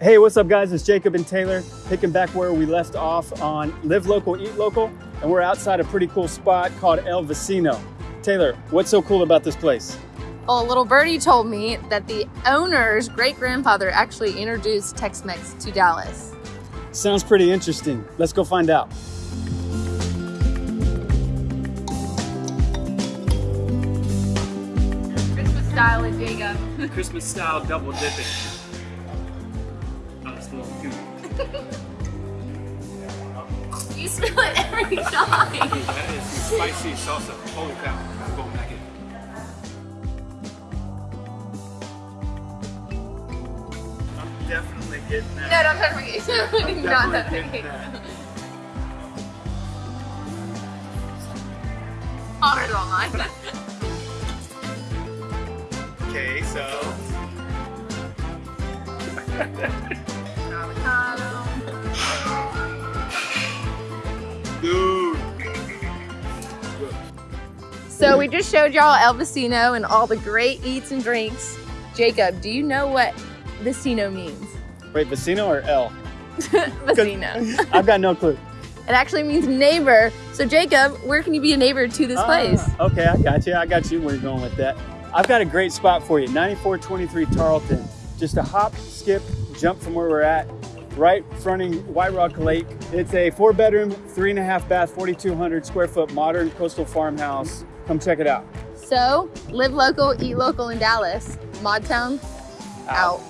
Hey, what's up guys? It's Jacob and Taylor picking back where we left off on Live Local, Eat Local, and we're outside a pretty cool spot called El Vecino. Taylor, what's so cool about this place? Well, a little birdie told me that the owner's great-grandfather actually introduced Tex-Mex to Dallas. Sounds pretty interesting. Let's go find out. Christmas style in Jacob. Christmas style double dipping. You spill it every time. That is some spicy salsa. Holy cow. I'm going back in. I'm definitely getting No, that. don't touch my case. Not that my case. Ordered online. Okay, so So we just showed y'all El Vecino and all the great eats and drinks. Jacob, do you know what Vecino means? Wait, Vecino or El? Vecino. I've got no clue. It actually means neighbor. So Jacob, where can you be a neighbor to this place? Ah, okay, I got you. I got you where you're going with that. I've got a great spot for you. 9423 Tarleton. Just a hop, skip, jump from where we're at. Right fronting White Rock Lake. It's a four bedroom, three and a half bath, 4,200 square foot modern coastal farmhouse. Come check it out. So live local, eat local in Dallas. Modtown out.